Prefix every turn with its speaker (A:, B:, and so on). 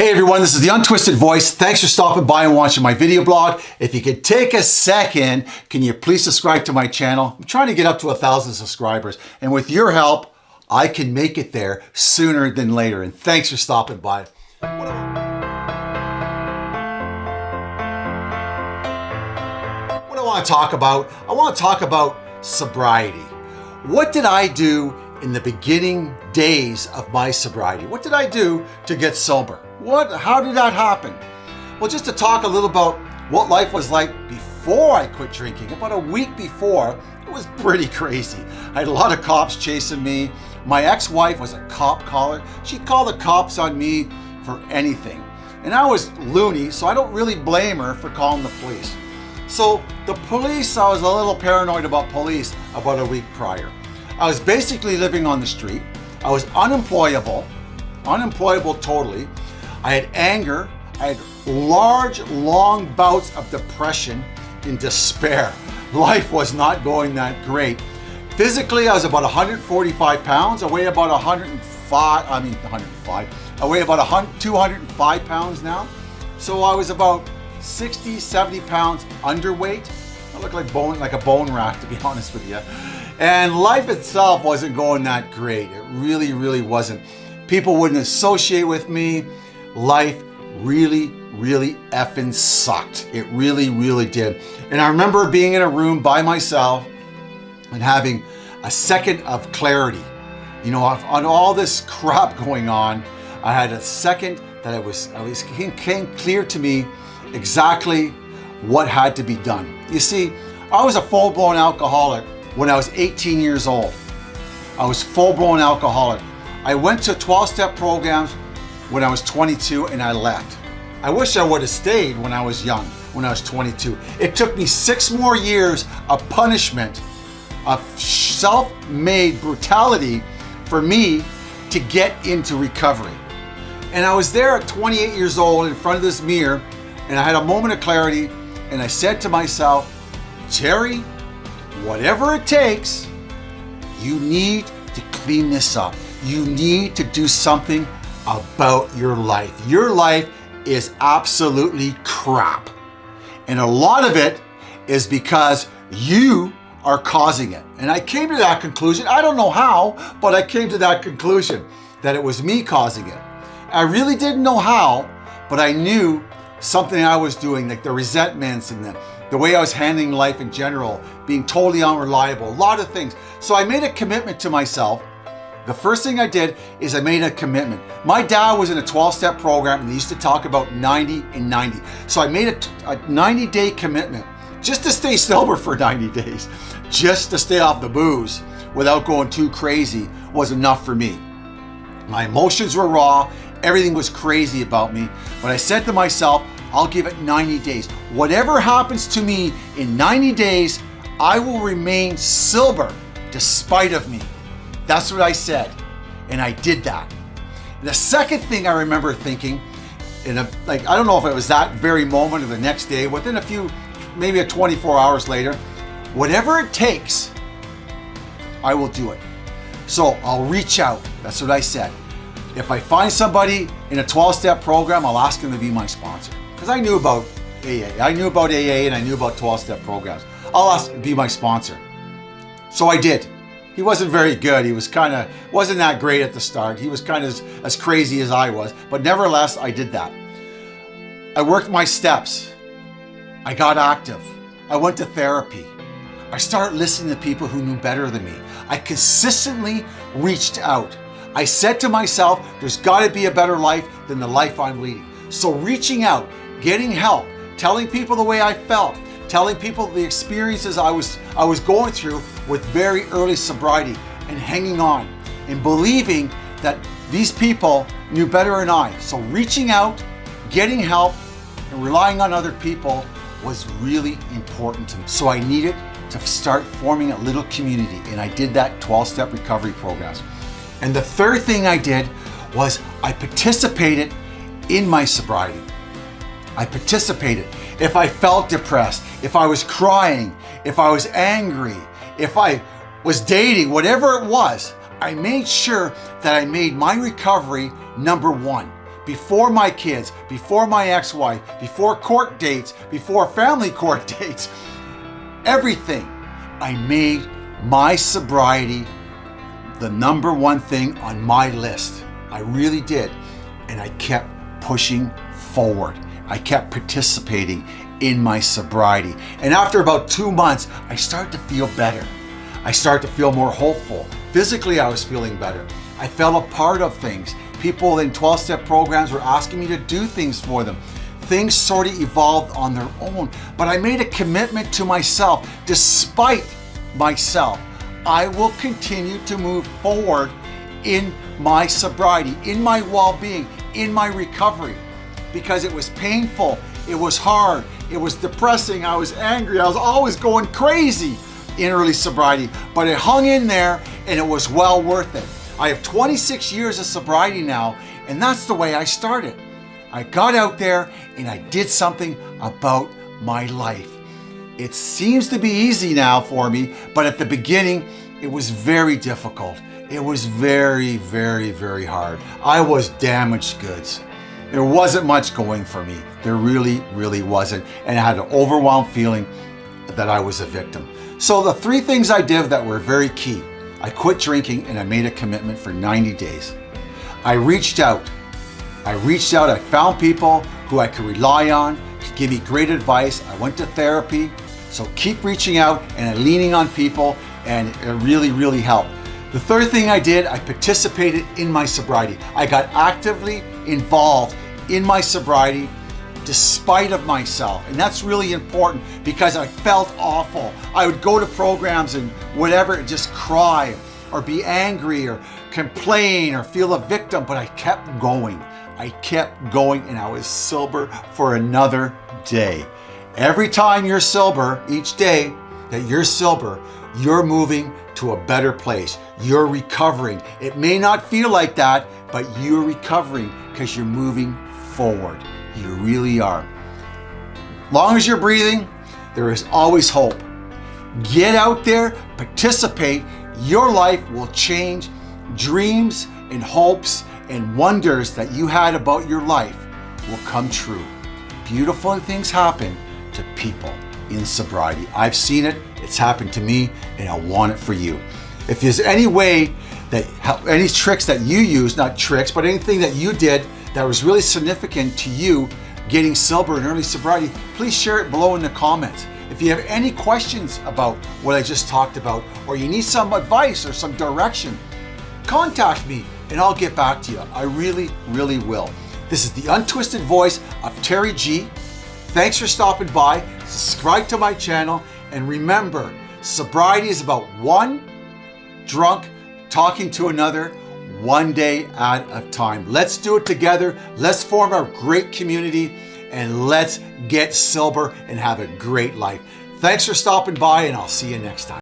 A: Hey everyone, this is the Untwisted Voice. Thanks for stopping by and watching my video blog. If you could take a second, can you please subscribe to my channel? I'm trying to get up to a thousand subscribers and with your help, I can make it there sooner than later. And thanks for stopping by. What I want to talk about, I want to talk about sobriety. What did I do in the beginning days of my sobriety? What did I do to get sober? What, how did that happen? Well, just to talk a little about what life was like before I quit drinking, about a week before, it was pretty crazy. I had a lot of cops chasing me. My ex-wife was a cop caller. She'd call the cops on me for anything. And I was loony, so I don't really blame her for calling the police. So the police, I was a little paranoid about police about a week prior. I was basically living on the street. I was unemployable, unemployable totally. I had anger. I had large, long bouts of depression and despair. Life was not going that great. Physically, I was about 145 pounds. I weigh about 105, I mean 105. I weigh about 100, 205 pounds now. So I was about 60, 70 pounds underweight. I look like bone, like a bone rack, to be honest with you. And life itself wasn't going that great. It really, really wasn't. People wouldn't associate with me life really, really effing sucked. It really, really did. And I remember being in a room by myself and having a second of clarity. You know, on all this crap going on, I had a second that it was, it was came clear to me exactly what had to be done. You see, I was a full-blown alcoholic when I was 18 years old. I was full-blown alcoholic. I went to 12-step programs when I was 22 and I left. I wish I would have stayed when I was young, when I was 22. It took me six more years of punishment, of self-made brutality for me to get into recovery. And I was there at 28 years old in front of this mirror and I had a moment of clarity and I said to myself, Terry, whatever it takes, you need to clean this up. You need to do something about your life. Your life is absolutely crap. And a lot of it is because you are causing it. And I came to that conclusion. I don't know how, but I came to that conclusion that it was me causing it. I really didn't know how, but I knew something I was doing, like the resentments and the, the way I was handling life in general, being totally unreliable, a lot of things. So I made a commitment to myself the first thing I did is I made a commitment. My dad was in a 12-step program and he used to talk about 90 and 90. So I made a 90-day commitment just to stay sober for 90 days, just to stay off the booze without going too crazy was enough for me. My emotions were raw, everything was crazy about me, but I said to myself, I'll give it 90 days. Whatever happens to me in 90 days, I will remain sober despite of me. That's what I said. And I did that. The second thing I remember thinking, in a, like, I don't know if it was that very moment or the next day, within a few, maybe a 24 hours later, whatever it takes, I will do it. So I'll reach out. That's what I said. If I find somebody in a 12-step program, I'll ask them to be my sponsor. Because I knew about AA. I knew about AA and I knew about 12-step programs. I'll ask to be my sponsor. So I did. He wasn't very good. He was kind of, wasn't that great at the start. He was kind of as, as crazy as I was, but nevertheless, I did that. I worked my steps. I got active. I went to therapy. I started listening to people who knew better than me. I consistently reached out. I said to myself, there's got to be a better life than the life I'm leading. So reaching out, getting help, telling people the way I felt, telling people the experiences I was, I was going through with very early sobriety and hanging on and believing that these people knew better than I. So reaching out, getting help, and relying on other people was really important to me. So I needed to start forming a little community and I did that 12-step recovery programs. And the third thing I did was I participated in my sobriety. I participated. If I felt depressed, if I was crying, if I was angry, if I was dating, whatever it was, I made sure that I made my recovery number one before my kids, before my ex-wife, before court dates, before family court dates, everything. I made my sobriety the number one thing on my list. I really did. And I kept pushing forward. I kept participating in my sobriety. And after about two months, I started to feel better. I started to feel more hopeful. Physically, I was feeling better. I felt a part of things. People in 12-step programs were asking me to do things for them. Things sort of evolved on their own, but I made a commitment to myself. Despite myself, I will continue to move forward in my sobriety, in my well-being, in my recovery, because it was painful, it was hard, it was depressing, I was angry, I was always going crazy in early sobriety, but it hung in there and it was well worth it. I have 26 years of sobriety now, and that's the way I started. I got out there and I did something about my life. It seems to be easy now for me, but at the beginning, it was very difficult. It was very, very, very hard. I was damaged goods. There wasn't much going for me. There really, really wasn't. And I had an overwhelmed feeling that I was a victim. So the three things I did that were very key. I quit drinking and I made a commitment for 90 days. I reached out. I reached out, I found people who I could rely on to give me great advice. I went to therapy. So keep reaching out and leaning on people and it really, really helped. The third thing I did, I participated in my sobriety. I got actively involved in my sobriety despite of myself. And that's really important because I felt awful. I would go to programs and whatever, and just cry or be angry or complain or feel a victim, but I kept going. I kept going and I was sober for another day. Every time you're sober, each day that you're sober, you're moving to a better place. You're recovering. It may not feel like that, but you're recovering because you're moving forward. You really are. Long as you're breathing, there is always hope. Get out there, participate. Your life will change. Dreams and hopes and wonders that you had about your life will come true. Beautiful things happen to people in sobriety. I've seen it, it's happened to me, and I want it for you. If there's any way that, any tricks that you use, not tricks, but anything that you did that was really significant to you getting sober and early sobriety, please share it below in the comments. If you have any questions about what I just talked about, or you need some advice or some direction, contact me and I'll get back to you. I really, really will. This is the untwisted voice of Terry G. Thanks for stopping by. Subscribe to my channel. And remember, sobriety is about one drunk talking to another one day at a time. Let's do it together. Let's form a great community and let's get sober and have a great life. Thanks for stopping by and I'll see you next time.